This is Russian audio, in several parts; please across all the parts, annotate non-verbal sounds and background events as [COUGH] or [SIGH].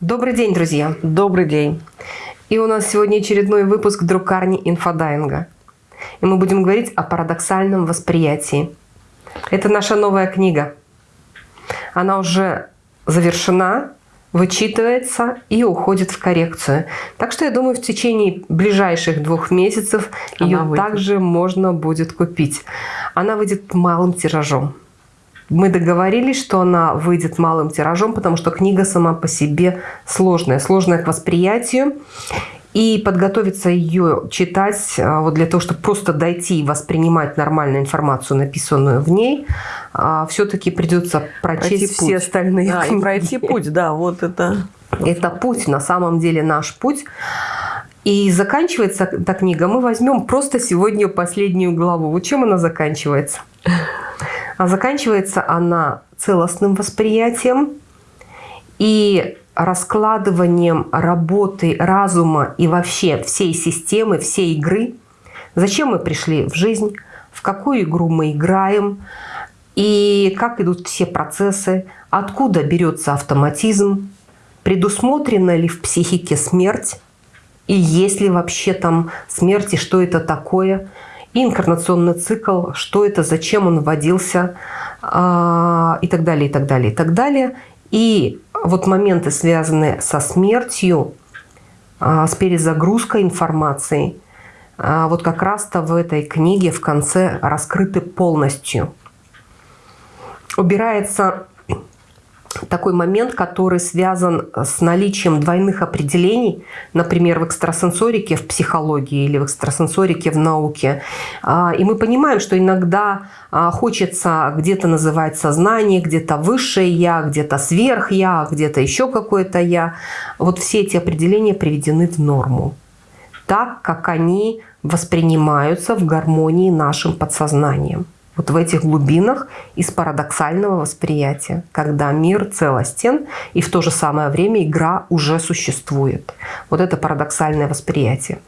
Добрый день, друзья! Добрый день! И у нас сегодня очередной выпуск друкарни инфодайинга. И мы будем говорить о парадоксальном восприятии. Это наша новая книга. Она уже завершена, вычитывается и уходит в коррекцию. Так что я думаю, в течение ближайших двух месяцев Она ее выйдет. также можно будет купить. Она выйдет малым тиражом. Мы договорились, что она выйдет малым тиражом, потому что книга сама по себе сложная, сложная к восприятию. И подготовиться ее читать, а, вот для того, чтобы просто дойти и воспринимать нормальную информацию, написанную в ней, а, все-таки придется прочесть пройти все путь. остальные да, книги. Пройти путь, да, вот это. Это путь, на самом деле наш путь. И заканчивается эта книга, мы возьмем просто сегодня последнюю главу. Вот чем она заканчивается? А заканчивается она целостным восприятием и раскладыванием работы разума и вообще всей системы, всей игры. Зачем мы пришли в жизнь, в какую игру мы играем, и как идут все процессы, откуда берется автоматизм, предусмотрена ли в психике смерть, и есть ли вообще там смерть, и что это такое – инкарнационный цикл, что это, зачем он вводился а, и так далее, и так далее, и так далее. И вот моменты, связанные со смертью, а, с перезагрузкой информации, а, вот как раз-то в этой книге в конце раскрыты полностью. Убирается такой момент, который связан с наличием двойных определений, например, в экстрасенсорике в психологии или в экстрасенсорике в науке. А, и мы понимаем, что иногда а, хочется где-то называть сознание, где-то высшее «я», где-то сверх-я, где-то еще какое-то «я». Вот все эти определения приведены в норму, так, как они воспринимаются в гармонии нашим подсознанием вот в этих глубинах из парадоксального восприятия, когда мир целостен и в то же самое время игра уже существует. Вот это парадоксальное восприятие.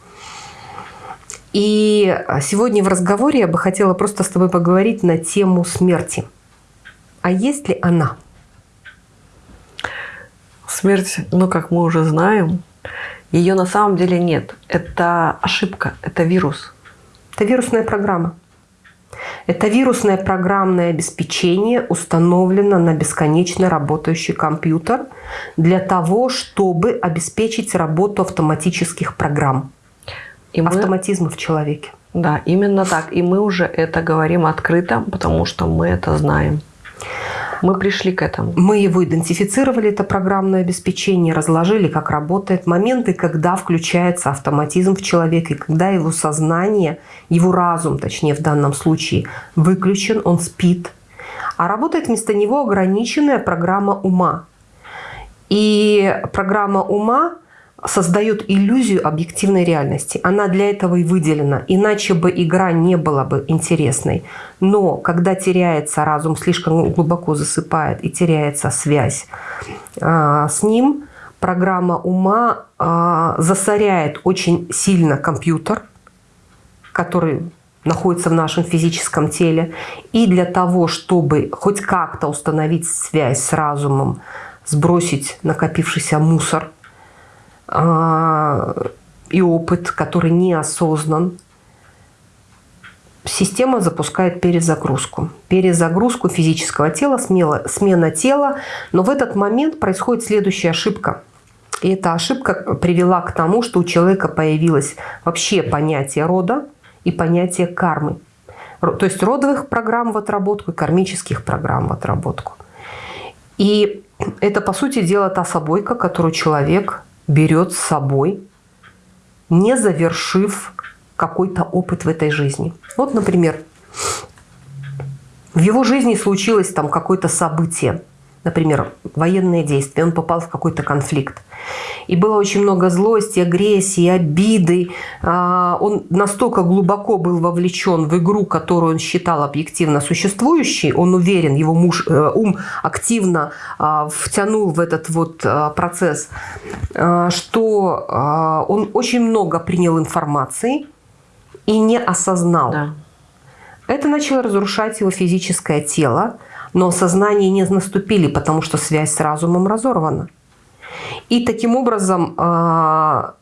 И сегодня в разговоре я бы хотела просто с тобой поговорить на тему смерти. А есть ли она? Смерть, ну, как мы уже знаем, ее на самом деле нет. Это ошибка, это вирус. Это вирусная программа. Это вирусное программное обеспечение установлено на бесконечно работающий компьютер для того, чтобы обеспечить работу автоматических программ. И мы... Автоматизма в человеке. Да, именно так. И мы уже это говорим открыто, потому что мы это знаем. Мы пришли к этому. Мы его идентифицировали, это программное обеспечение, разложили, как работает. Моменты, когда включается автоматизм в человеке, когда его сознание, его разум, точнее в данном случае, выключен, он спит. А работает вместо него ограниченная программа ума. И программа ума создает иллюзию объективной реальности. Она для этого и выделена, иначе бы игра не была бы интересной. Но когда теряется разум, слишком глубоко засыпает и теряется связь а, с ним, программа ума а, засоряет очень сильно компьютер, который находится в нашем физическом теле. И для того, чтобы хоть как-то установить связь с разумом, сбросить накопившийся мусор – и опыт, который неосознан, система запускает перезагрузку. Перезагрузку физического тела, смело, смена тела. Но в этот момент происходит следующая ошибка. И эта ошибка привела к тому, что у человека появилось вообще понятие рода и понятие кармы. То есть родовых программ в отработку и кармических программ в отработку. И это, по сути дела, та собойка, которую человек берет с собой, не завершив какой-то опыт в этой жизни. Вот, например, в его жизни случилось там какое-то событие, например, военные действия, он попал в какой-то конфликт. И было очень много злости, агрессии, обиды. А, он настолько глубоко был вовлечен в игру, которую он считал объективно существующей. Он уверен, его муж, э, ум активно а, втянул в этот вот а, процесс, что он очень много принял информации и не осознал. Да. Это начало разрушать его физическое тело, но сознание не наступили, потому что связь с разумом разорвана. И таким образом а,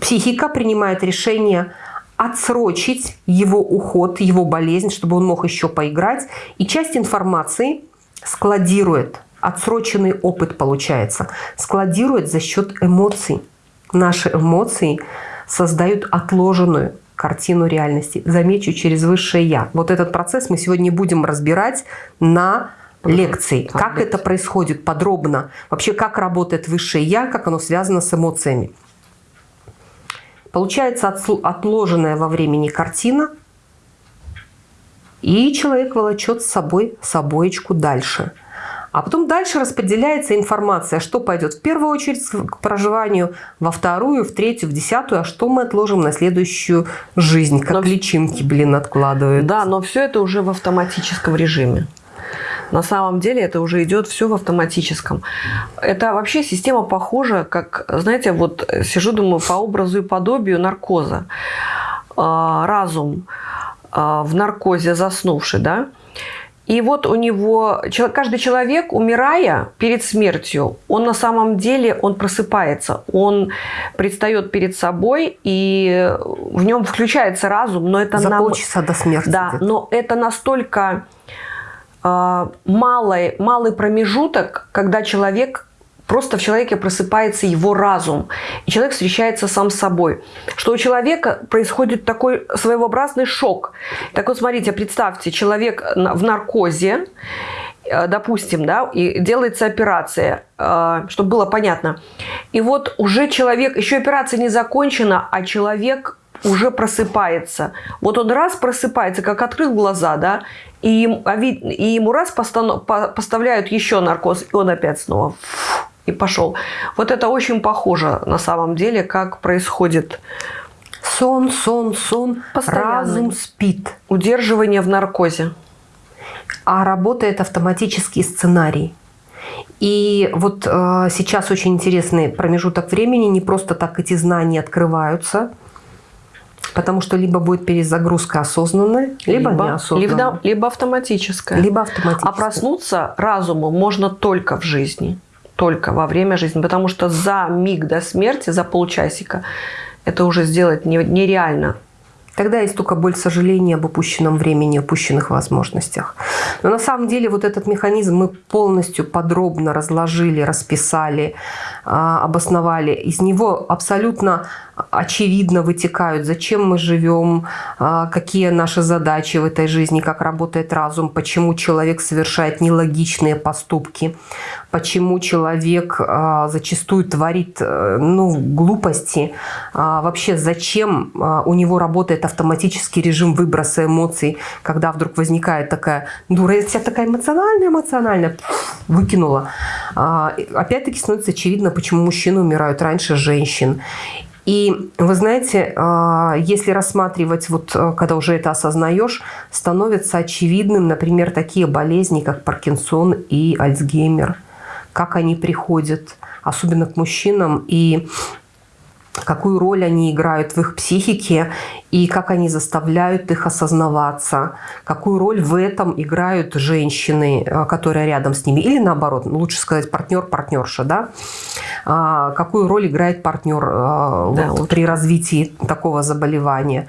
психика принимает решение отсрочить его уход, его болезнь, чтобы он мог еще поиграть. И часть информации складирует, отсроченный опыт получается, складирует за счет эмоций. Наши эмоции создают отложенную картину реальности. Замечу, через высшее «я». Вот этот процесс мы сегодня будем разбирать на лекции. Как это происходит подробно. Вообще, как работает высшее «я», как оно связано с эмоциями. Получается отложенная во времени картина, и человек волочет с собой собоечку дальше. А потом дальше распределяется информация, что пойдет в первую очередь к проживанию, во вторую, в третью, в десятую, а что мы отложим на следующую жизнь, как но... личинки, блин, откладывают. Да, но все это уже в автоматическом режиме. На самом деле это уже идет все в автоматическом. Это вообще система похожа, как, знаете, вот сижу, думаю, по образу и подобию наркоза. А, разум а, в наркозе заснувший, да, и вот у него, каждый человек, умирая перед смертью, он на самом деле, он просыпается, он предстает перед собой, и в нем включается разум, но это... За нам, полчаса до смерти. Да, но это настолько а, малый, малый промежуток, когда человек просто в человеке просыпается его разум, и человек встречается сам с собой. Что у человека происходит такой своеобразный шок. Так вот, смотрите, представьте, человек в наркозе, э, допустим, да, и делается операция, э, чтобы было понятно. И вот уже человек, еще операция не закончена, а человек уже просыпается. Вот он раз просыпается, как открыл глаза, да, и, а и ему раз поставляют еще наркоз, и он опять снова и пошел. Вот это очень похоже на самом деле, как происходит сон, сон, сон, разум спит. Удерживание в наркозе. А работает автоматический сценарий. И вот э, сейчас очень интересный промежуток времени, не просто так эти знания открываются – Потому что либо будет перезагрузка осознанная, либо, либо неосознанная. Либо, либо автоматическая. Либо автоматическая. А проснуться разуму можно только в жизни. Только во время жизни. Потому что за миг до смерти, за полчасика, это уже сделать нереально. Тогда есть только боль сожаления об упущенном времени, упущенных возможностях. Но на самом деле вот этот механизм мы полностью подробно разложили, расписали, а, обосновали. Из него абсолютно очевидно вытекают, зачем мы живем, а, какие наши задачи в этой жизни, как работает разум, почему человек совершает нелогичные поступки, почему человек а, зачастую творит э, ну, глупости, вообще зачем у него работает автоматический режим выброса эмоций, когда вдруг возникает такая дура, я вся такая эмоциональная, эмоциональная, выкинула. Опять-таки становится очевидно, почему мужчины умирают раньше женщин. И вы знаете, а, если рассматривать, вот а, когда уже это осознаешь, становится очевидным, например, такие болезни, как Паркинсон и Альцгеймер, как они приходят, особенно к мужчинам. И какую роль они играют в их психике и как они заставляют их осознаваться, какую роль в этом играют женщины, э, которые рядом с ними, или наоборот, лучше сказать партнер-партнерша, да? А, какую роль играет партнер э, да, вот, при развитии такого заболевания.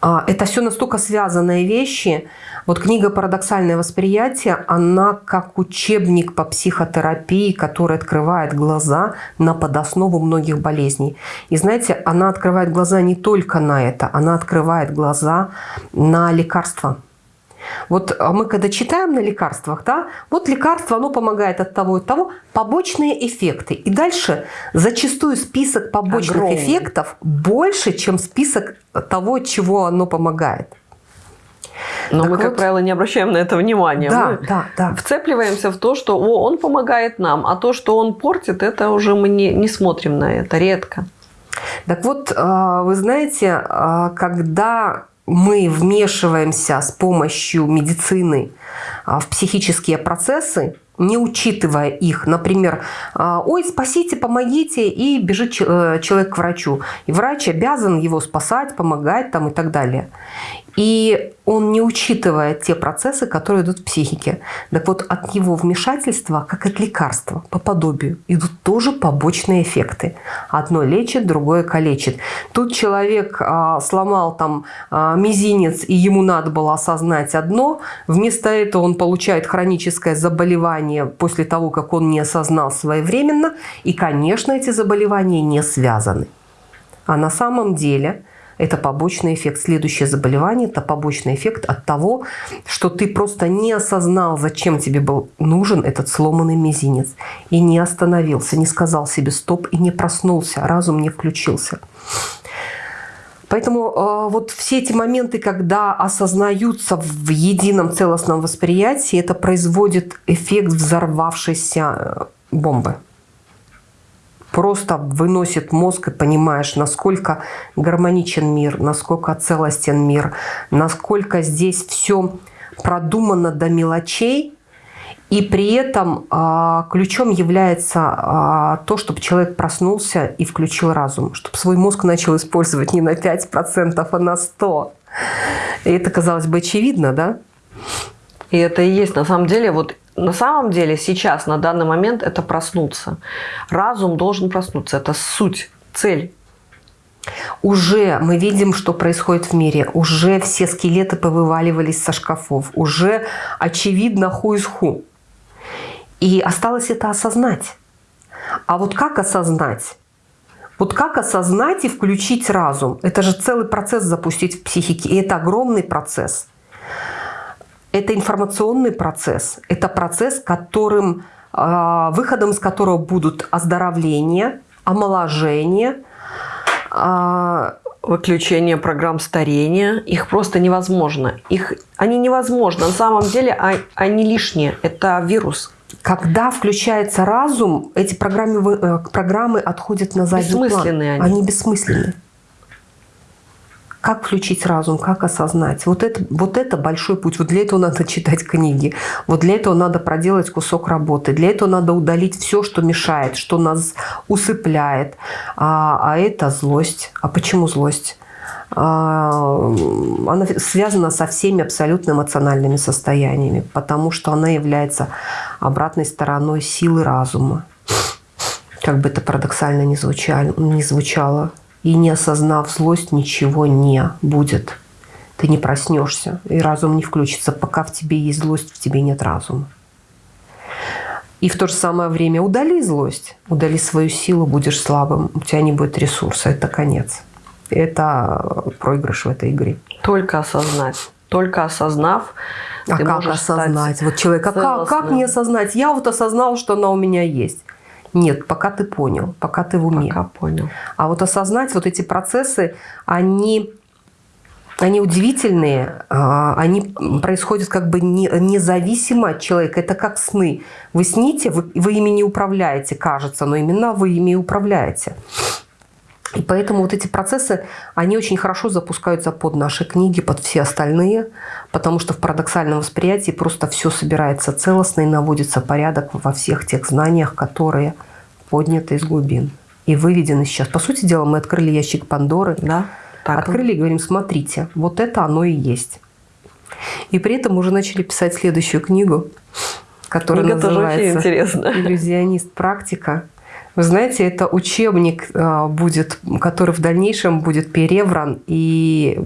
А, это все настолько связанные вещи. Вот книга «Парадоксальное восприятие», она как учебник по психотерапии, который открывает глаза на подоснову многих болезней. И знаете, она открывает глаза не только на это, она открывает глаза на лекарства. Вот а мы когда читаем на лекарствах, да, вот лекарство, оно помогает от того и того, побочные эффекты. И дальше зачастую список побочных Огромный. эффектов больше, чем список того, чего оно помогает. Но так мы, вот, как правило, не обращаем на это внимания. Да, мы да, да. Вцепливаемся в то, что о, он помогает нам, а то, что он портит, это уже мы не, не смотрим на это редко. Так вот, а, вы знаете, а, когда мы вмешиваемся с помощью медицины а, в психические процессы, не учитывая их. Например, а, ой, спасите, помогите, и бежит э, человек к врачу. И врач обязан его спасать, помогать там и так далее. И он не учитывает те процессы, которые идут в психике. Так вот, от его вмешательства, как от лекарства, по подобию, идут тоже побочные эффекты. Одно лечит, другое калечит. Тут человек а, сломал там а, мизинец, и ему надо было осознать одно. Вместо этого он получает хроническое заболевание после того, как он не осознал своевременно. И, конечно, эти заболевания не связаны. А на самом деле это побочный эффект. Следующее заболевание – это побочный эффект от того, что ты просто не осознал, зачем тебе был нужен этот сломанный мизинец. И не остановился, не сказал себе «стоп» и не проснулся, разум не включился. Поэтому э, вот все эти моменты, когда осознаются в едином целостном восприятии, это производит эффект взорвавшейся э, бомбы просто выносит мозг и понимаешь, насколько гармоничен мир, насколько целостен мир, насколько здесь все продумано до мелочей, и при этом а, ключом является а, то, чтобы человек проснулся и включил разум, чтобы свой мозг начал использовать не на 5%, а на 100%. И это, казалось бы, очевидно, да? И это и есть на самом деле вот на самом деле сейчас, на данный момент, это проснуться. Разум должен проснуться. Это суть, цель. Уже мы видим, что происходит в мире. Уже все скелеты повываливались со шкафов. Уже очевидно ху из ху. И осталось это осознать. А вот как осознать? Вот как осознать и включить разум? Это же целый процесс запустить в психике. И это огромный процесс. Это информационный процесс. Это процесс, которым, а, выходом из которого будут оздоровление, омоложение, а, выключение программ старения. Их просто невозможно. Их, они невозможны. На самом деле а, они лишние. Это вирус. Когда включается разум, эти программы, э, программы отходят на задний план. Бессмысленные они. Они бессмысленны. Как включить разум, как осознать? Вот это, вот это большой путь. Вот для этого надо читать книги. Вот для этого надо проделать кусок работы. Для этого надо удалить все, что мешает, что нас усыпляет. А, а это злость. А почему злость? А, она связана со всеми абсолютно эмоциональными состояниями, потому что она является обратной стороной силы разума. Как бы это парадоксально не звучало. Не звучало и не осознав злость, ничего не будет. Ты не проснешься, и разум не включится. Пока в тебе есть злость, в тебе нет разума. И в то же самое время удали злость, удали свою силу, будешь слабым, у тебя не будет ресурса, это конец. Это проигрыш в этой игре. Только осознать. Только осознав, а как осознать? Вот человек, а как, как мне осознать? Я вот осознал, что она у меня есть. Нет, пока ты понял, пока ты в уме. Пока понял. А вот осознать вот эти процессы, они, они удивительные, а, они происходят как бы независимо от человека. Это как сны. Вы сните, вы, вы ими не управляете, кажется, но именно вы ими управляете. И поэтому вот эти процессы, они очень хорошо запускаются под наши книги, под все остальные, потому что в парадоксальном восприятии просто все собирается целостно и наводится порядок во всех тех знаниях, которые подняты из глубин и выведены сейчас. По сути дела, мы открыли ящик Пандоры, да, так. открыли и говорим, смотрите, вот это оно и есть. И при этом уже начали писать следующую книгу, которая Книга называется «Иллюзионист. Практика». Вы знаете, это учебник а, будет, который в дальнейшем будет перевран и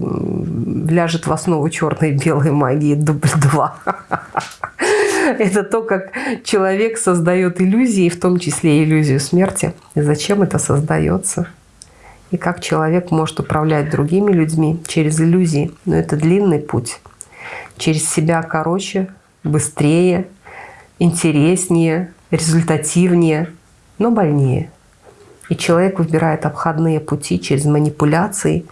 ляжет в основу черной и белой магии дубль 2. [LAUGHS] Это то, как человек создает иллюзии, в том числе иллюзию смерти. И зачем это создается? И как человек может управлять другими людьми через иллюзии. Но это длинный путь. Через себя короче, быстрее, интереснее, результативнее – но больнее. И человек выбирает обходные пути через манипуляции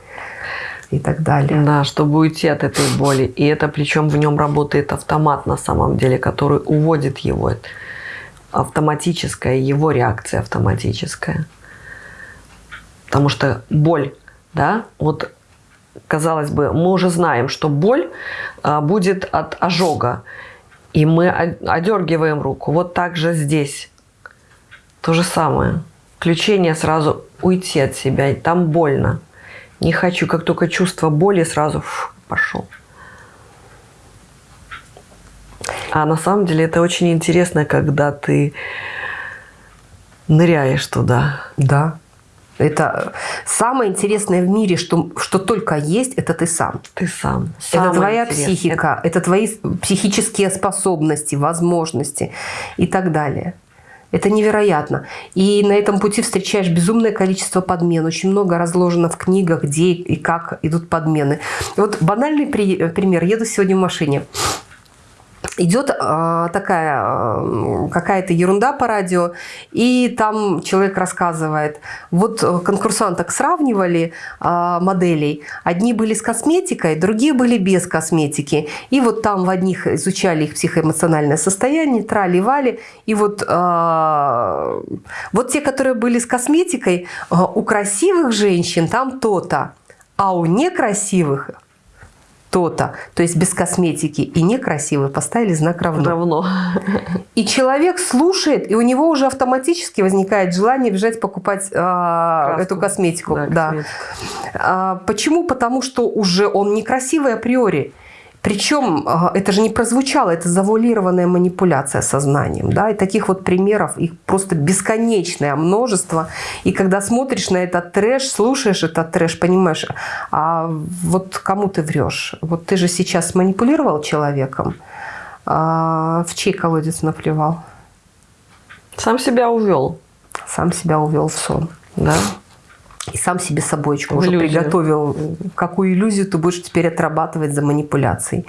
и так далее. Да, чтобы уйти от этой боли. И это причем в нем работает автомат на самом деле, который уводит его. Автоматическая, его реакция автоматическая. Потому что боль, да, вот казалось бы, мы уже знаем, что боль а, будет от ожога. И мы одергиваем руку. Вот так же здесь то же самое. Включение сразу уйти от себя. Там больно. Не хочу, как только чувство боли, сразу пошел. А на самом деле это очень интересно, когда ты ныряешь туда. Да. Это самое интересное в мире, что, что только есть, это ты сам. Ты сам. это твоя интересное. психика, это... это твои психические способности, возможности и так далее. Это невероятно. И на этом пути встречаешь безумное количество подмен. Очень много разложено в книгах, где и как идут подмены. Вот банальный пример. Еду сегодня в машине идет э, такая э, какая-то ерунда по радио, и там человек рассказывает, вот э, конкурсанток сравнивали э, моделей, одни были с косметикой, другие были без косметики, и вот там в одних изучали их психоэмоциональное состояние, трали-вали, и вот, э, вот те, которые были с косметикой, э, у красивых женщин там то-то, а у некрасивых то-то, то есть без косметики и некрасивый, поставили знак равно. Равно. И человек слушает, и у него уже автоматически возникает желание бежать покупать э, эту косметику. Да, да. Косметику. А, почему? Потому что уже он некрасивый априори. Причем а, это же не прозвучало, это завуалированная манипуляция сознанием. Да? И таких вот примеров, их просто бесконечное множество. И когда смотришь на этот трэш, слушаешь этот трэш, понимаешь, а вот кому ты врешь? Вот ты же сейчас манипулировал человеком, а в чей колодец наплевал? Сам себя увел. Сам себя увел в сон. Да и сам себе собойчику уже приготовил, какую иллюзию ты будешь теперь отрабатывать за манипуляцией.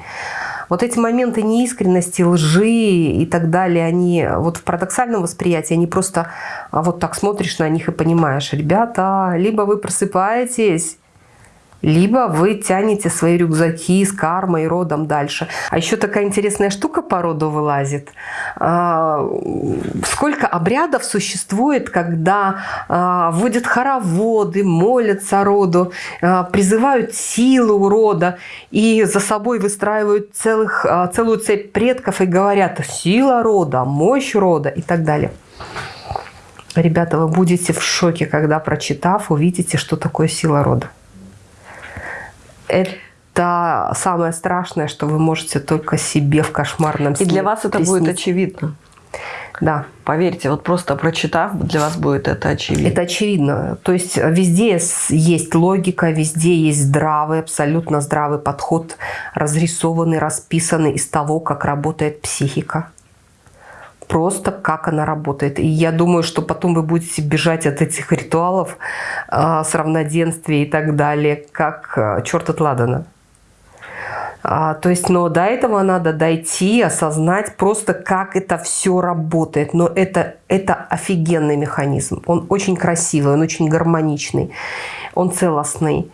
Вот эти моменты неискренности, лжи и так далее, они вот в парадоксальном восприятии, они просто а, вот так смотришь на них и понимаешь, ребята, либо вы просыпаетесь, либо вы тянете свои рюкзаки с кармой, родом дальше. А еще такая интересная штука по роду вылазит. А, сколько обрядов существует, когда а, вводят хороводы, молятся роду, а, призывают силу рода и за собой выстраивают целых, целую цепь предков и говорят «сила рода», «мощь рода» и так далее. Ребята, вы будете в шоке, когда, прочитав, увидите, что такое сила рода это самое страшное, что вы можете только себе в кошмарном сне И для вас это приснить. будет очевидно. Да. Поверьте, вот просто прочитав, для вас будет это очевидно. Это очевидно. То есть везде есть логика, везде есть здравый, абсолютно здравый подход, разрисованный, расписанный из того, как работает психика просто как она работает. И я думаю, что потом вы будете бежать от этих ритуалов э, с равноденствия и так далее, как э, черт от ладана. А, то есть, но до этого надо дойти, осознать просто, как это все работает. Но это, это офигенный механизм. Он очень красивый, он очень гармоничный, он целостный.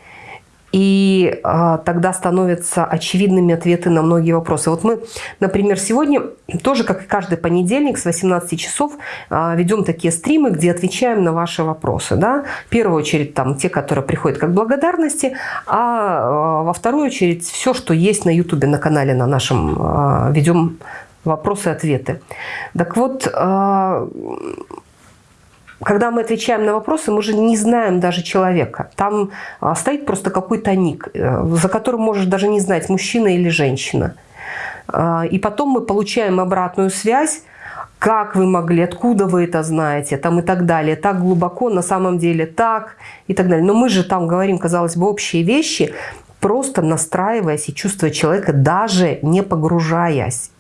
И а, тогда становятся очевидными ответы на многие вопросы. Вот мы, например, сегодня тоже, как и каждый понедельник с 18 часов, а, ведем такие стримы, где отвечаем на ваши вопросы. Да? В первую очередь там те, которые приходят как благодарности, а, а во вторую очередь все, что есть на YouTube, на канале на нашем, а, ведем вопросы-ответы. Так вот, а, когда мы отвечаем на вопросы, мы же не знаем даже человека. Там а, стоит просто какой-то ник, э, за которым можешь даже не знать, мужчина или женщина. А, и потом мы получаем обратную связь, как вы могли, откуда вы это знаете, там и так далее, так глубоко, на самом деле так и так далее. Но мы же там говорим, казалось бы, общие вещи, просто настраиваясь и чувствуя человека, даже не погружаясь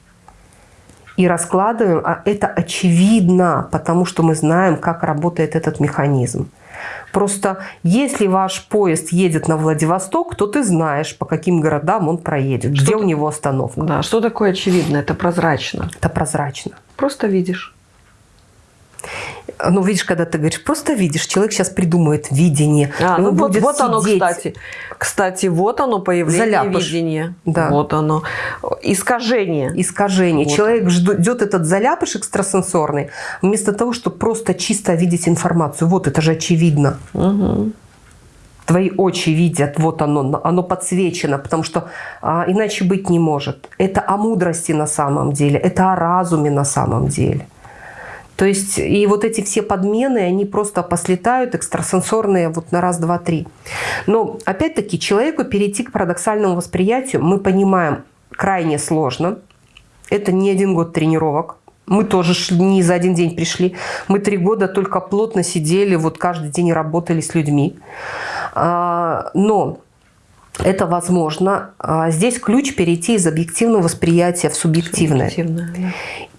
и раскладываем, а это очевидно, потому что мы знаем, как работает этот механизм. Просто если ваш поезд едет на Владивосток, то ты знаешь, по каким городам он проедет, что где у него остановка. Да, что такое очевидно? Это прозрачно. Это прозрачно. Просто видишь. Ну, видишь, когда ты говоришь, просто видишь, человек сейчас придумает видение. А, ну вот, вот оно, кстати. Кстати, вот оно появление заляпыш. видения. Да. Вот оно. Искажение. Искажение. Вот. Человек ждет этот заляпыш экстрасенсорный, вместо того, чтобы просто чисто видеть информацию. Вот, это же очевидно. Угу. Твои очи видят, вот оно, оно подсвечено, потому что а, иначе быть не может. Это о мудрости на самом деле, это о разуме на самом деле. То есть и вот эти все подмены, они просто послетают экстрасенсорные вот на раз, два, три. Но опять-таки человеку перейти к парадоксальному восприятию мы понимаем крайне сложно. Это не один год тренировок. Мы тоже не за один день пришли. Мы три года только плотно сидели, вот каждый день работали с людьми. А, но это возможно. А, здесь ключ перейти из объективного восприятия в субъективное. субъективное да.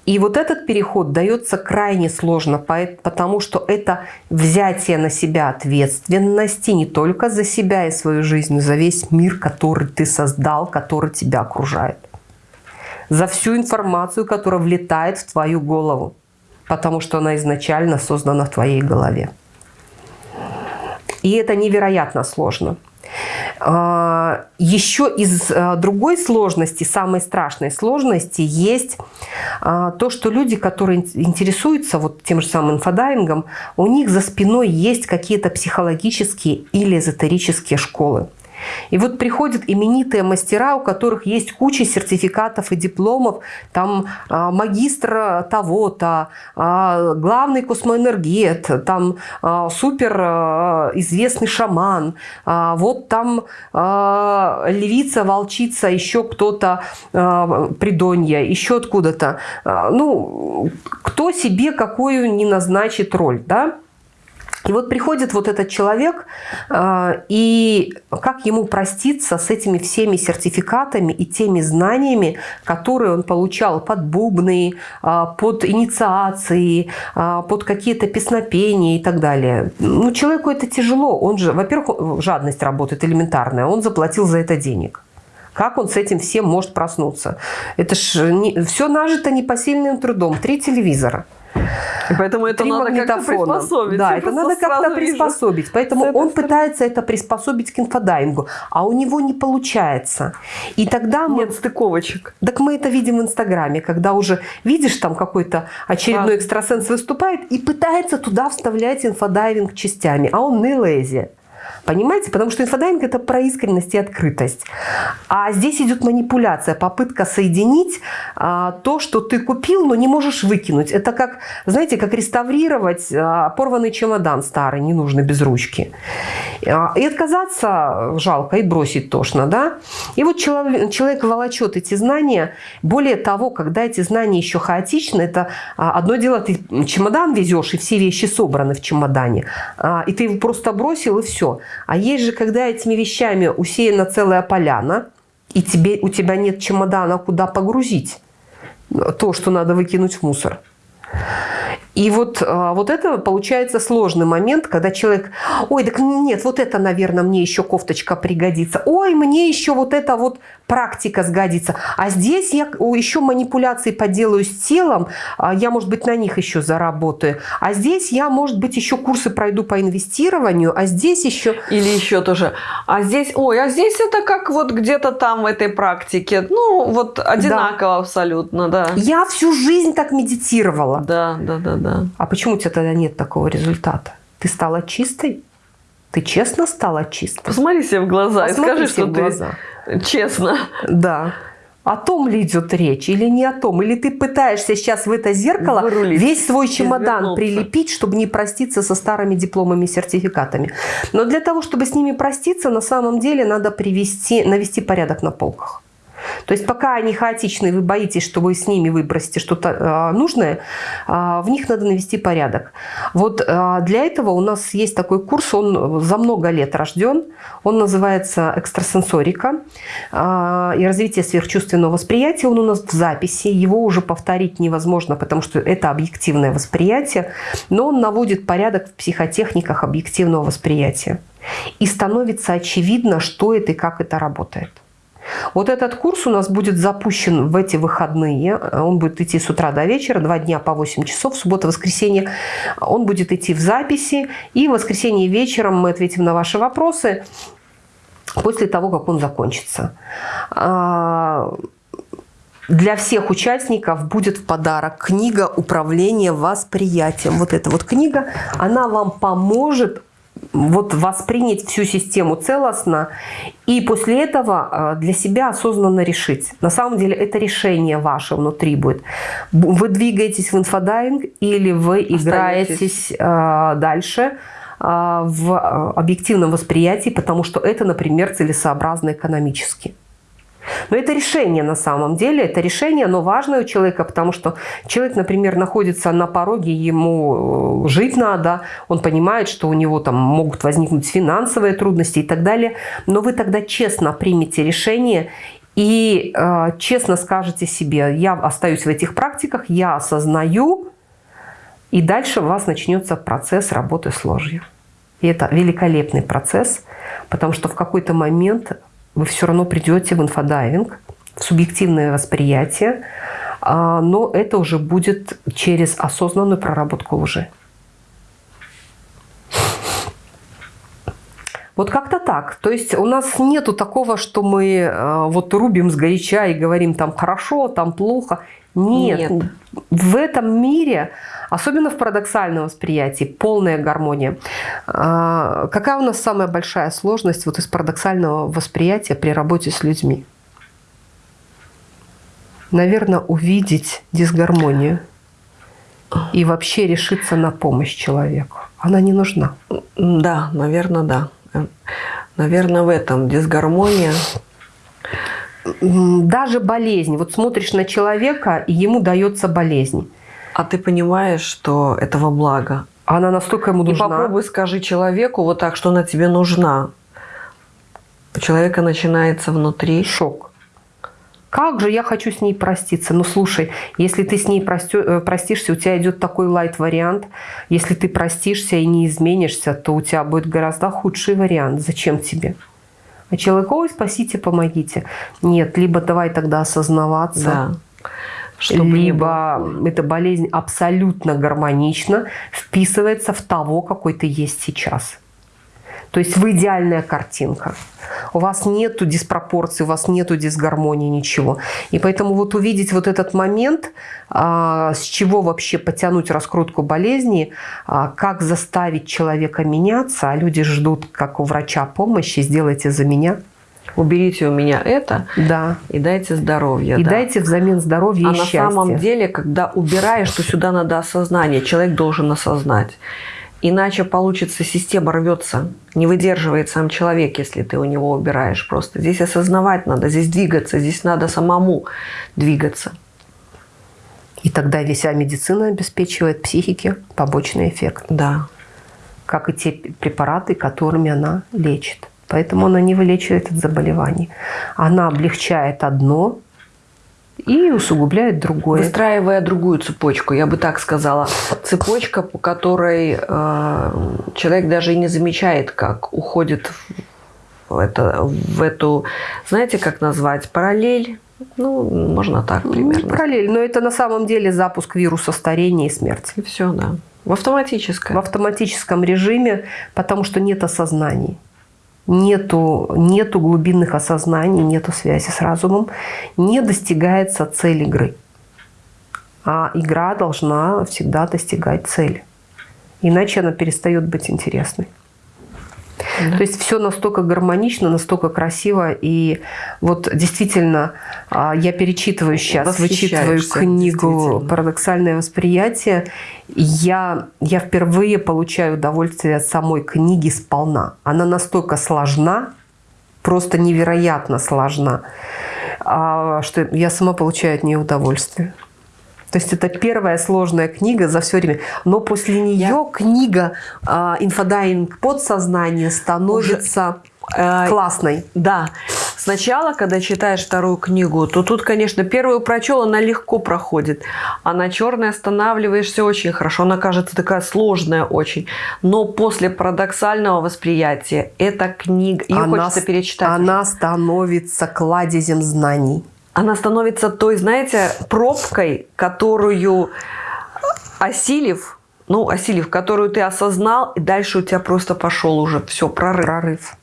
И вот этот переход дается крайне сложно, потому что это взятие на себя ответственности не только за себя и свою жизнь, но за весь мир, который ты создал, который тебя окружает. За всю информацию, которая влетает в твою голову, потому что она изначально создана в твоей голове. И это невероятно сложно. А, Еще из а, другой сложности, самой страшной сложности, есть а, то, что люди, которые интересуются вот тем же самым инфодайвингом, у них за спиной есть какие-то психологические или эзотерические школы. И вот приходят именитые мастера, у которых есть куча сертификатов и дипломов, там а, магистр того-то, а, главный космоэнергет, там а, супер известный шаман, вот там львица, волчица, еще кто-то, придонья, еще откуда-то. Ну, кто себе какую не назначит роль, да? И вот приходит вот этот человек, а, и как ему проститься с этими всеми сертификатами и теми знаниями, которые он получал под бубны, а, под инициации, а, под какие-то песнопения и так далее. Ну, человеку это тяжело. Он же, во-первых, жадность работает элементарная, он заплатил за это денег. Как он с этим всем может проснуться? Это ж все нажито непосильным трудом. Три телевизора – и поэтому это Три надо как-то приспособить. Да, это надо как-то приспособить. Вижу. Поэтому он стороны. пытается это приспособить к инфодайвингу, а у него не получается. И тогда мы... Нет стыковочек. Так мы это видим в Инстаграме, когда уже видишь, там какой-то очередной а. экстрасенс выступает и пытается туда вставлять инфодайвинг частями, а он не лезет. Понимаете? Потому что инфодайинг – это про искренность и открытость. А здесь идет манипуляция, попытка соединить а, то, что ты купил, но не можешь выкинуть. Это как, знаете, как реставрировать а, порванный чемодан старый, ненужный, без ручки. А, и отказаться жалко, и бросить тошно, да? И вот человек, человек волочет эти знания. Более того, когда эти знания еще хаотичны, это а, одно дело, ты чемодан везешь, и все вещи собраны в чемодане, а, и ты его просто бросил, и все. А есть же, когда этими вещами усеяна целая поляна, и тебе, у тебя нет чемодана, куда погрузить то, что надо выкинуть в мусор. И вот, а, вот это получается сложный момент, когда человек, ой, так нет, вот это, наверное, мне еще кофточка пригодится. Ой, мне еще вот это вот практика сгодится. А здесь я еще манипуляции поделаю с телом, а, я, может быть, на них еще заработаю. А здесь я, может быть, еще курсы пройду по инвестированию, а здесь еще... Или еще тоже, а здесь, ой, а здесь это как вот где-то там в этой практике. Ну, вот одинаково да. абсолютно, да. Я всю жизнь так медитировала. Да, да, да, да да. А почему у тебя тогда нет такого результата? Ты стала чистой? Ты честно стала чистой? Посмотри себе в глаза Посмотри и скажи, что глаза. ты честно. Да. О том ли идет речь или не о том? Или ты пытаешься сейчас в это зеркало Вырулить, весь свой чемодан прилепить, чтобы не проститься со старыми дипломами и сертификатами. Но для того, чтобы с ними проститься, на самом деле надо привести, навести порядок на полках. То есть пока они хаотичные, вы боитесь, что вы с ними выбросите что-то э, нужное, э, в них надо навести порядок. Вот э, для этого у нас есть такой курс, он за много лет рожден, он называется «Экстрасенсорика» и развитие сверхчувственного восприятия. Он у нас в записи, его уже повторить невозможно, потому что это объективное восприятие, но он наводит порядок в психотехниках объективного восприятия. И становится очевидно, что это и как это работает. Вот этот курс у нас будет запущен в эти выходные. Он будет идти с утра до вечера, два дня по 8 часов, суббота, воскресенье. Он будет идти в записи. И в воскресенье вечером мы ответим на ваши вопросы после того, как он закончится. А, для всех участников будет в подарок книга «Управление восприятием». Вот эта вот книга, она вам поможет вот воспринять всю систему целостно и после этого э, для себя осознанно решить. На самом деле это решение ваше внутри будет. Вы двигаетесь в инфодайвинг или вы играетесь э, дальше э, в объективном восприятии, потому что это, например, целесообразно экономически. Но это решение на самом деле, это решение, но важное у человека, потому что человек, например, находится на пороге, ему э, жить надо, он понимает, что у него там могут возникнуть финансовые трудности и так далее, но вы тогда честно примете решение и э, честно скажете себе, я остаюсь в этих практиках, я осознаю, и дальше у вас начнется процесс работы с ложью. И это великолепный процесс, потому что в какой-то момент вы все равно придете в инфодайвинг, в субъективное восприятие, а, но это уже будет через осознанную проработку лжи. Вот как-то так. То есть у нас нету такого, что мы э, вот рубим с горяча и говорим там хорошо, там плохо. Нет. Нет. В этом мире, особенно в парадоксальном восприятии, полная гармония. А, какая у нас самая большая сложность вот из парадоксального восприятия при работе с людьми? Наверное, увидеть дисгармонию и вообще решиться на помощь человеку. Она не нужна. Да, наверное, да. Наверное, в этом дисгармония даже болезнь. Вот смотришь на человека, и ему дается болезнь. А ты понимаешь, что этого блага? Она настолько ему нужна. И попробуй скажи человеку вот так, что она тебе нужна. У человека начинается внутри шок. Как же я хочу с ней проститься? Ну, слушай, если ты с ней э, простишься, у тебя идет такой лайт-вариант. Если ты простишься и не изменишься, то у тебя будет гораздо худший вариант. Зачем тебе? А человек, ой, спасите, помогите. Нет, либо давай тогда осознаваться. Да. Чтобы либо эта болезнь абсолютно гармонично вписывается в того, какой ты есть сейчас. То есть вы идеальная картинка. У вас нету диспропорции, у вас нету дисгармонии, ничего. И поэтому вот увидеть вот этот момент, а, с чего вообще потянуть раскрутку болезни, а, как заставить человека меняться, а люди ждут, как у врача, помощи, сделайте за меня. Уберите у меня это да. и дайте здоровье. И да. дайте взамен здоровья а и счастья. А на самом деле, когда убираешь, то сюда надо осознание. Человек должен осознать. Иначе получится, система рвется. Не выдерживает сам человек, если ты у него убираешь. Просто здесь осознавать надо, здесь двигаться, здесь надо самому двигаться. И тогда вся медицина обеспечивает психике побочный эффект. Да. Как и те препараты, которыми она лечит. Поэтому она не вылечивает от заболеваний. Она облегчает одно, и усугубляет другое. Выстраивая другую цепочку, я бы так сказала. Цепочка, по которой э, человек даже и не замечает, как уходит в, это, в эту, знаете, как назвать, параллель. Ну, можно так ну, примерно. Ну, параллель, но это на самом деле запуск вируса старения и смерти. И все, да. В автоматическом. В автоматическом режиме, потому что нет осознаний нету, нету глубинных осознаний, нету связи с разумом, не достигается цель игры. А игра должна всегда достигать цели. Иначе она перестает быть интересной. Да. То есть все настолько гармонично, настолько красиво. И вот действительно, а, я перечитываю сейчас, вычитываю книгу «Парадоксальное восприятие». Я, я впервые получаю удовольствие от самой книги сполна. Она настолько сложна, просто невероятно сложна, а, что я сама получаю от нее удовольствие. То есть это первая сложная книга за все время. Но после нее Я... книга э, «Инфодайвинг. Подсознание» становится Уже, э, классной. Да. Сначала, когда читаешь вторую книгу, то тут, конечно, первую прочел, она легко проходит. А на второй останавливаешься очень хорошо. Она кажется такая сложная очень. Но после парадоксального восприятия эта книга, ее она, хочется перечитать. Она становится кладезем знаний она становится той, знаете, пробкой, которую осилив, ну, осилив, которую ты осознал, и дальше у тебя просто пошел уже все, прорыв. Прорыв.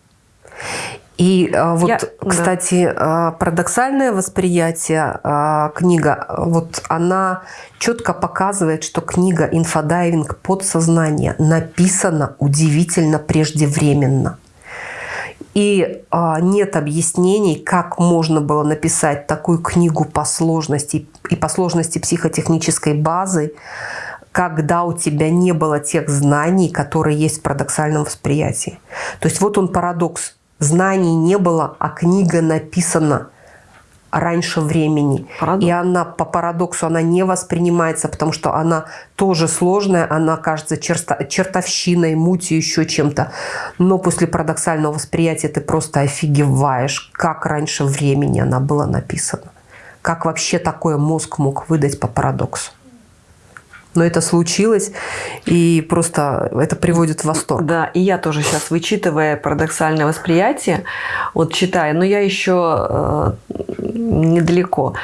И а, вот, Я- кстати, а, парадоксальное восприятие а, книга, вот она четко показывает, что книга «Инфодайвинг. Подсознание» написана удивительно преждевременно. И а, нет объяснений, как можно было написать такую книгу по сложности и по сложности психотехнической базы, когда у тебя не было тех знаний, которые есть в парадоксальном восприятии. То есть вот он парадокс. Знаний не было, а книга написана раньше времени. Парадокс. И она по парадоксу она не воспринимается, потому что она тоже сложная, она кажется черста- чертовщиной, мутью, еще чем-то. Но после парадоксального восприятия ты просто офигеваешь, как раньше времени она была написана. Как вообще такое мозг мог выдать по парадоксу. Но это случилось, и просто это приводит в восторг. Да, и я тоже сейчас, вычитывая парадоксальное восприятие, вот читаю, но я еще э, недалеко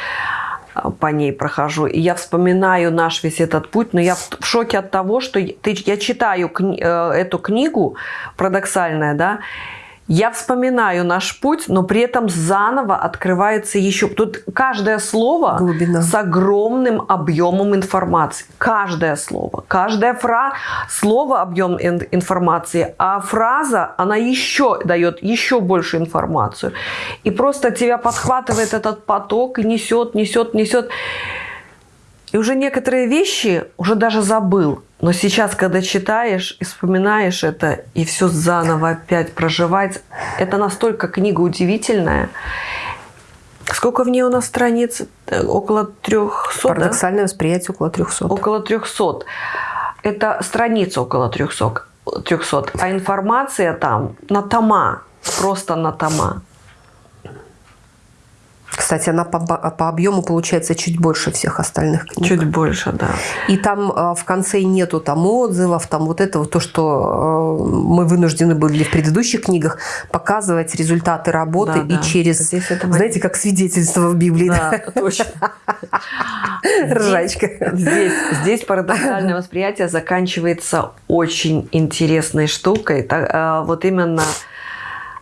э, по ней прохожу. И я вспоминаю наш весь этот путь, но я в шоке от того, что ты, я читаю кни- э, эту книгу парадоксальная, да, я вспоминаю наш путь, но при этом заново открывается еще... Тут каждое слово Глубина. с огромным объемом информации. Каждое слово. Каждая фраза... Слово объем ин- информации, а фраза, она еще дает еще больше информацию. И просто тебя подхватывает этот поток и несет, несет, несет. И уже некоторые вещи уже даже забыл. Но сейчас, когда читаешь и вспоминаешь это, и все заново опять проживать, это настолько книга удивительная. Сколько в ней у нас страниц? Около 300, да? Парадоксальное восприятие около 300. Около 300. Это страниц около 300, 300. А информация там на тома. Просто на тома. Кстати, она по, по объему получается чуть больше всех остальных книг. Чуть больше, да. И там э, в конце нету там отзывов, там вот этого, то, что э, мы вынуждены были в предыдущих книгах показывать результаты работы Да, и да. через, знаете, как свидетельство в Библии. Да, точно. [LAUGHS] Ржачка. Здесь, здесь парадоксальное восприятие заканчивается очень интересной штукой. А, Вот именно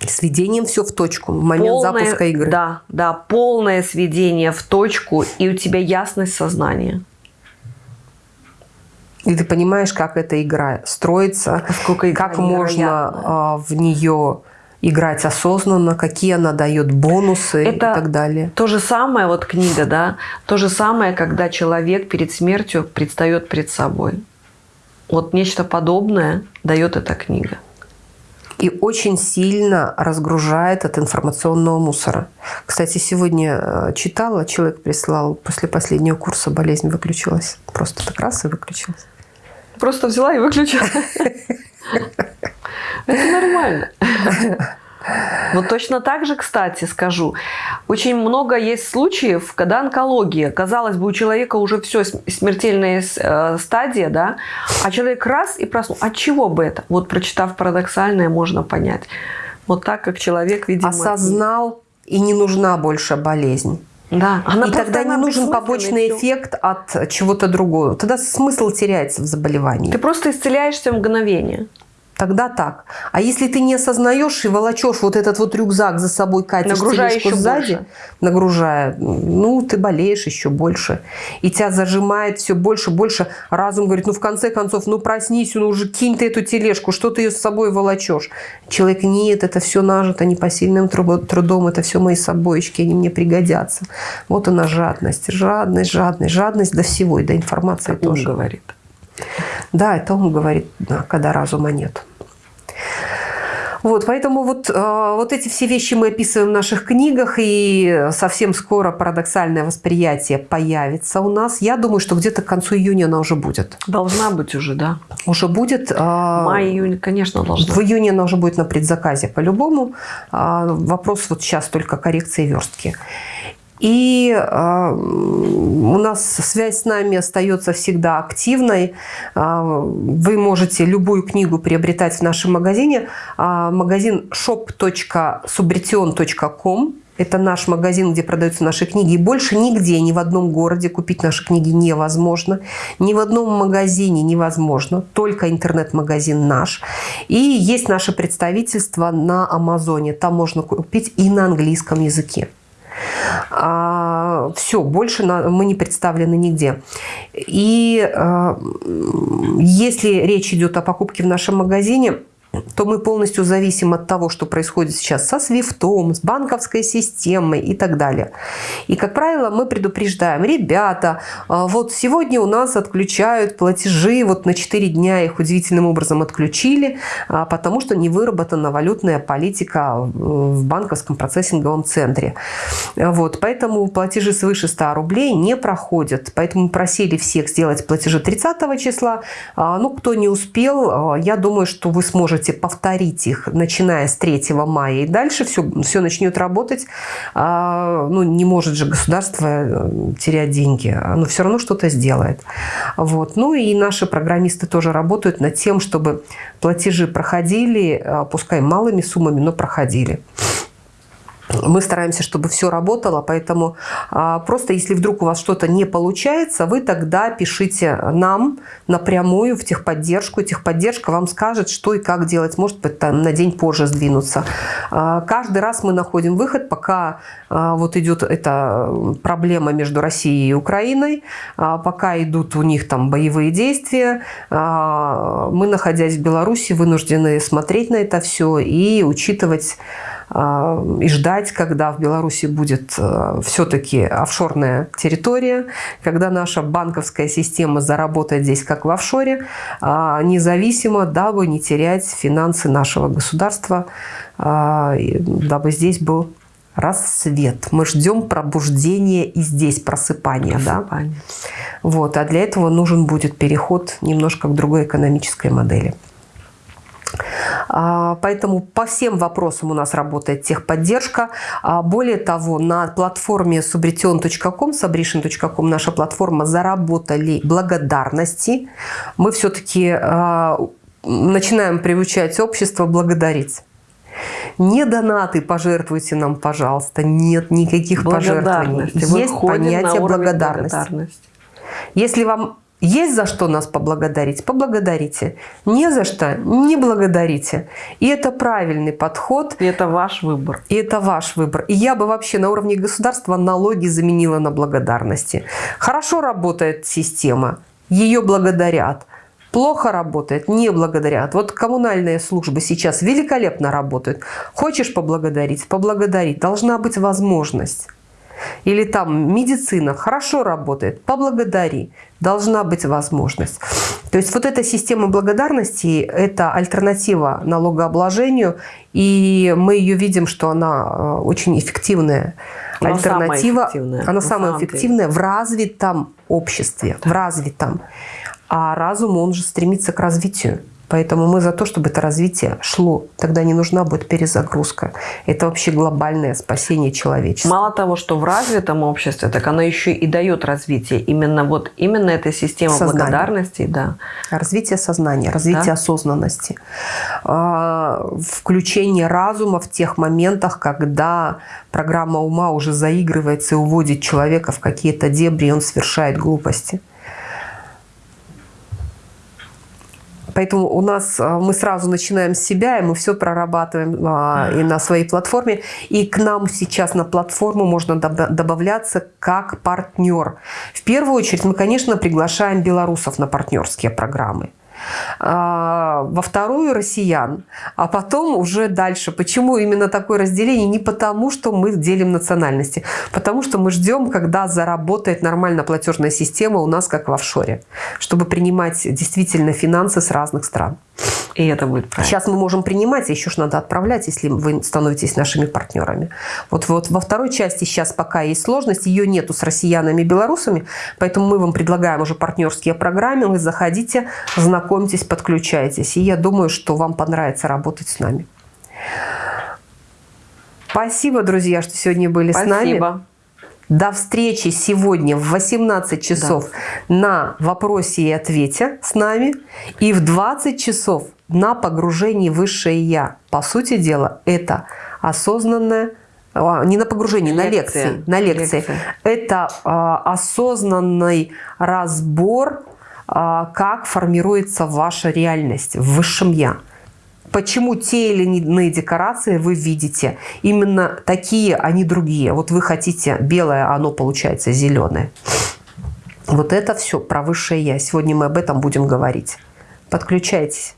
Сведением все в точку в момент полное, запуска игры. Да, да, полное сведение в точку, и у тебя ясность сознания. И ты понимаешь, как эта игра строится, Насколько игра как можно а, в нее играть осознанно, какие она дает бонусы и Это так далее. То же самое, вот книга, да, то же самое, когда человек перед смертью предстает перед собой. Вот нечто подобное дает эта книга. И очень сильно разгружает от информационного мусора. Кстати, сегодня э, читала, человек прислал, после последнего курса болезнь выключилась. Просто так раз и выключилась. Просто взяла и выключила. [LAUGHS] Это нормально. [LAUGHS] Вот точно так же, кстати, скажу, очень много есть случаев, когда онкология, казалось бы, у человека уже все, смертельная э, стадия, да, а человек раз и проснул. От чего бы это? Вот прочитав парадоксальное, можно понять. Вот так, как человек, видимо... Осознал, и не нужна больше болезнь. Да. Она и тогда не нужен побочный эффект от чего-то другого. Тогда смысл теряется в заболевании. Ты просто исцеляешься в мгновение. Тогда так. А если ты не осознаешь и волочешь вот этот вот рюкзак за собой, катишь Нагружая тележку еще сзади, больше. нагружая, ну, ты болеешь еще больше. И тебя зажимает все больше, больше. Разум говорит, ну, в конце концов, ну, проснись, ну, уже кинь ты эту тележку, что ты ее с собой волочешь? Человек, нет, это все нажито непосильным трудом, это все мои собоечки, они мне пригодятся. Вот она жадность, жадность, жадность, жадность до всего, и до информации Ум тоже. говорит. Да, это он говорит, да, когда разума нет. Вот, поэтому вот, э, вот эти все вещи мы описываем в наших книгах, и совсем скоро парадоксальное восприятие появится у нас. Я думаю, что где-то к концу июня она уже будет. Должна быть уже, да. Уже будет. э, Май, июнь, конечно, должна. В июне она уже будет на предзаказе по-любому. А, Вопрос вот сейчас только коррекции верстки. И э, у нас связь с нами остается всегда активной. А, Вы можете любую книгу приобретать в нашем магазине. А, Магазин shop.subretion.com Это наш магазин, где продаются наши книги. И больше нигде, ни в одном городе купить наши книги невозможно. Ни в одном магазине невозможно. Только интернет-магазин наш. И есть наше представительство на Амазоне. Там можно купить и на английском языке. А, все, больше мы не представлены нигде. И а, если речь идет о покупке в нашем магазине, то мы полностью зависим от того, что происходит сейчас со свифтом, с банковской системой и так далее. И, как правило, мы предупреждаем, ребята, а, вот сегодня у нас отключают платежи, вот на 4 дня их удивительным образом отключили, а, потому что не выработана валютная политика в банковском процессинговом центре. Вот, поэтому платежи свыше 100 рублей не проходят. Поэтому просили всех сделать платежи 30 числа. А, ну, кто не успел, я думаю, что вы сможете можете повторить их, начиная с 3 мая и дальше, все, все начнет работать. А, ну, не может же государство э, терять деньги, оно все равно что-то сделает. Вот. Ну и наши программисты тоже работают над тем, чтобы платежи проходили, а, пускай малыми суммами, но проходили мы стараемся, чтобы все работало, поэтому а, просто если вдруг у вас что-то не получается, вы тогда пишите нам напрямую в техподдержку. Техподдержка вам скажет, что и как делать. Может быть, там, на день позже сдвинуться. А, каждый раз мы находим выход, пока а, вот идет эта проблема между Россией и Украиной, а, пока идут у них там боевые действия. А, мы, находясь в Беларуси, вынуждены смотреть на это все и учитывать и ждать, когда в Беларуси будет э, все-таки офшорная территория, когда наша банковская система заработает здесь как в офшоре, а, независимо, дабы не терять финансы нашего государства, а, дабы здесь был рассвет. Мы ждем пробуждения и здесь просыпания. просыпания. Да? Вот, а для этого нужен будет переход немножко к другой экономической модели. А, поэтому по всем вопросам у нас работает техподдержка. А, более того, на платформе subrition.com, subrition.com, наша платформа заработали благодарности. Мы все-таки а, начинаем приучать общество благодарить. Не донаты пожертвуйте нам, пожалуйста. Нет никаких пожертвований. Есть понятие благодарности. Если вам есть за что нас поблагодарить? Поблагодарите. Не за что? Не благодарите. И это правильный подход. И это ваш выбор. И это ваш выбор. И я бы вообще на уровне государства налоги заменила на благодарности. Хорошо работает система. Ее благодарят. Плохо работает, не благодарят. Вот коммунальные службы сейчас великолепно работают. Хочешь поблагодарить? Поблагодарить. Должна быть возможность. Или там медицина хорошо работает, поблагодари. Должна быть возможность. То есть вот эта система благодарности – это альтернатива налогообложению, и мы ее видим, что она э, очень эффективная. Она альтернатива, самая эффективная, она самая эффективная в развитом обществе, да. в развитом. А разум, он же стремится к развитию. Поэтому мы за то, чтобы это развитие шло. Тогда не нужна будет перезагрузка. Это вообще глобальное спасение человечества. Мало того, что в развитом обществе, так оно еще и дает развитие. Именно вот именно эта система Сознание. благодарности. Да. Развитие сознания, развитие да? осознанности. А, включение разума в тех моментах, когда программа ума уже заигрывается и уводит человека в какие-то дебри, и он совершает глупости. Поэтому у нас а, мы сразу начинаем с себя, и мы все прорабатываем а, и на своей платформе. И к нам сейчас на платформу можно добавляться как партнер. В первую очередь мы, конечно, приглашаем белорусов на партнерские программы. А, во вторую россиян, а потом уже дальше. Почему именно такое разделение? Не потому, что мы делим национальности, потому что мы ждем, когда заработает нормально платежная система у нас, как в офшоре, чтобы принимать действительно финансы с разных стран. И это будет правильно. Сейчас мы можем принимать, а еще ж надо отправлять, если вы становитесь нашими партнерами. Вот, вот во второй части сейчас пока есть сложность, ее нету с россиянами и белорусами, поэтому мы вам предлагаем уже партнерские программы, вы заходите, знакомьтесь, подключайтесь. И я думаю, что вам понравится работать с нами. Спасибо, друзья, что сегодня были Спасибо. с нами. До встречи сегодня в 18 часов да. на вопросе и ответе с нами. И в 20 часов на погружении Высшее Я. По сути дела, это осознанное э, а, не на погружении, на лекции, на лекции. Лекция. Это а, осознанный разбор, а, как формируется ваша реальность в высшем я. Почему те или иные декорации вы видите именно такие, а не другие. Вот вы хотите белое, а оно получается зеленое. Вот это все про высшее я. Сегодня мы об этом будем говорить. Подключайтесь.